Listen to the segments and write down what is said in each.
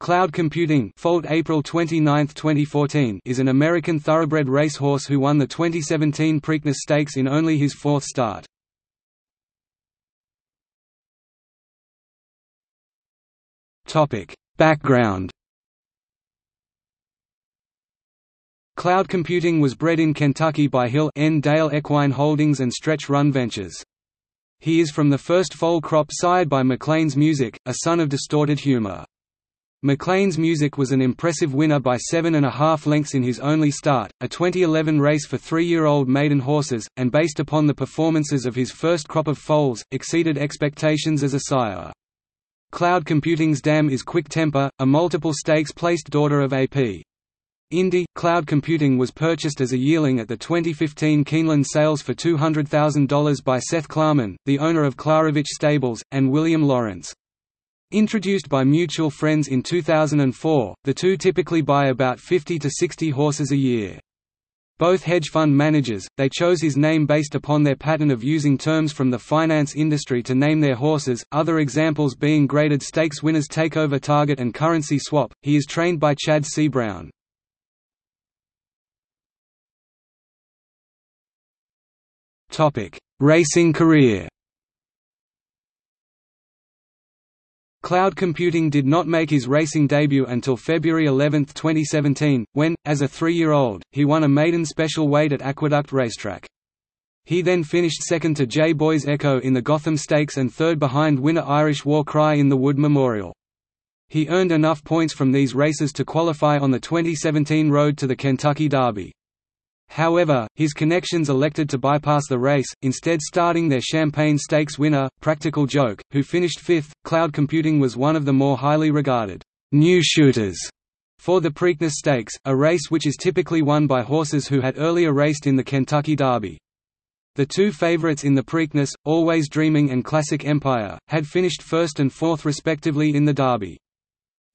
Cloud Computing Foaled April 29, 2014 is an American thoroughbred racehorse who won the 2017 Preakness Stakes in only his fourth start. Background Cloud Computing was bred in Kentucky by Hill N. Dale Equine Holdings and Stretch Run Ventures. He is from the first foal crop sired by Maclean's Music, a son of Distorted Humor. Maclean's Music was an impressive winner by seven and a half lengths in his only start, a 2011 race for three-year-old maiden horses, and based upon the performances of his first crop of foals, exceeded expectations as a sire. Cloud Computing's dam is Quick Temper, a multiple stakes-placed daughter of A.P. Indy, Cloud Computing was purchased as a yearling at the 2015 Keeneland sales for $200,000 by Seth Klarman, the owner of Klaravich Stables, and William Lawrence. Introduced by mutual friends in 2004, the two typically buy about 50 to 60 horses a year. Both hedge fund managers, they chose his name based upon their pattern of using terms from the finance industry to name their horses, other examples being graded stakes winners Takeover Target and Currency Swap. He is trained by Chad C. Brown. Racing career Cloud computing did not make his racing debut until February 11, 2017, when, as a three-year-old, he won a maiden special weight at Aqueduct Racetrack. He then finished second to J. Boys Echo in the Gotham Stakes and third behind winner Irish War Cry in the Wood Memorial. He earned enough points from these races to qualify on the 2017 road to the Kentucky Derby. However, his connections elected to bypass the race, instead starting their Champagne Stakes winner, Practical Joke, who finished fifth. Cloud Computing was one of the more highly regarded new shooters for the Preakness Stakes, a race which is typically won by horses who had earlier raced in the Kentucky Derby. The two favorites in the Preakness, Always Dreaming and Classic Empire, had finished first and fourth respectively in the Derby.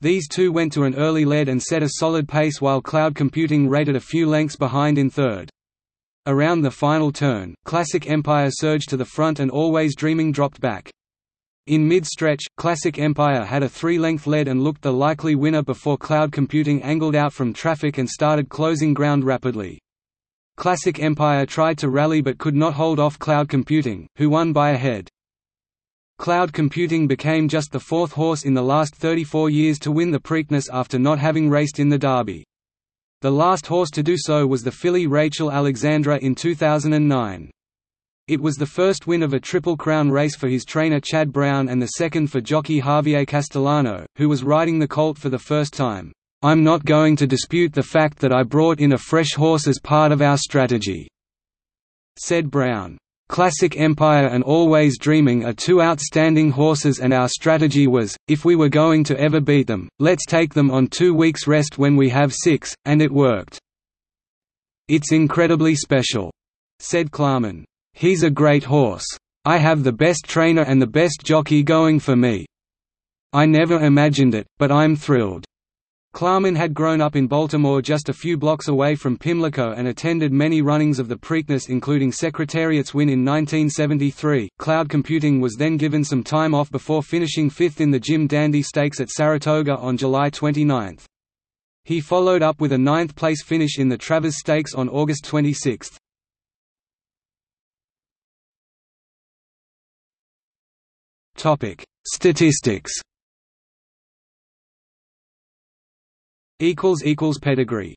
These two went to an early lead and set a solid pace while cloud computing rated a few lengths behind in third. Around the final turn, Classic Empire surged to the front and Always Dreaming dropped back. In mid-stretch, Classic Empire had a three-length lead and looked the likely winner before Cloud Computing angled out from traffic and started closing ground rapidly. Classic Empire tried to rally but could not hold off Cloud Computing, who won by a head. Cloud computing became just the fourth horse in the last 34 years to win the Preakness after not having raced in the Derby. The last horse to do so was the filly Rachel Alexandra in 2009. It was the first win of a Triple Crown race for his trainer Chad Brown and the second for jockey Javier Castellano, who was riding the colt for the first time. I'm not going to dispute the fact that I brought in a fresh horse as part of our strategy," said Brown. Classic Empire and Always Dreaming are two outstanding horses and our strategy was, if we were going to ever beat them, let's take them on two weeks rest when we have six, and it worked. It's incredibly special, said Klarman. He's a great horse. I have the best trainer and the best jockey going for me. I never imagined it, but I'm thrilled. Klarman had grown up in Baltimore just a few blocks away from Pimlico and attended many runnings of the Preakness including Secretariat's win in 1973. Cloud Computing was then given some time off before finishing fifth in the Jim Dandy Stakes at Saratoga on July 29. He followed up with a ninth-place finish in the Travers Stakes on August 26. Statistics Pedigree